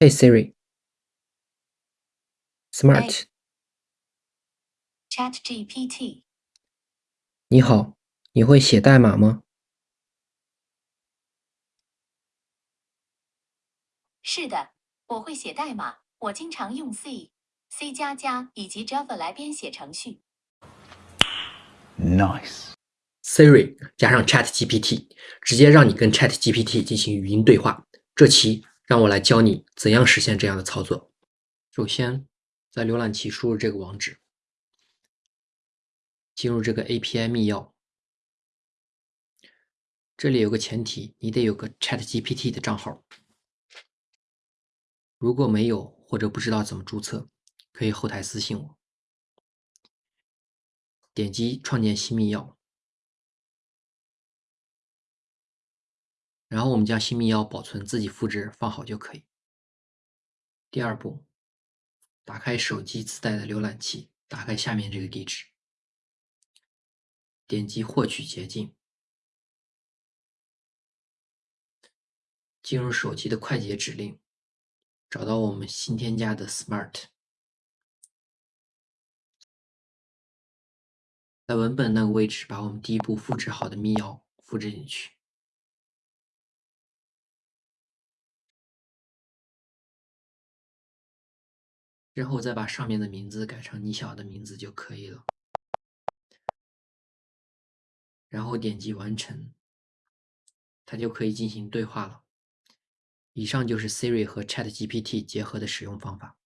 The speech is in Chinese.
Hey Siri。Smart。ChatGPT，你好，你会写代码吗？是的，我会写代码，我经常用 C、C 加加以及 Java 来编写程序。Nice. Siri 加上 ChatGPT，直接让你跟 ChatGPT 进行语音对话。这期让我来教你怎样实现这样的操作。首先，在浏览器输入这个网址，进入这个 API 密钥。这里有个前提，你得有个 ChatGPT 的账号。如果没有或者不知道怎么注册，可以后台私信我。点击创建新密钥，然后我们将新密钥保存，自己复制放好就可以。第二步，打开手机自带的浏览器，打开下面这个地址，点击获取捷径，进入手机的快捷指令，找到我们新添加的 Smart。在文本那个位置，把我们第一步复制好的密钥复制进去。之后再把上面的名字改成你想要的名字就可以了。然后点击完成，它就可以进行对话了。以上就是 Siri 和 ChatGPT 结合的使用方法。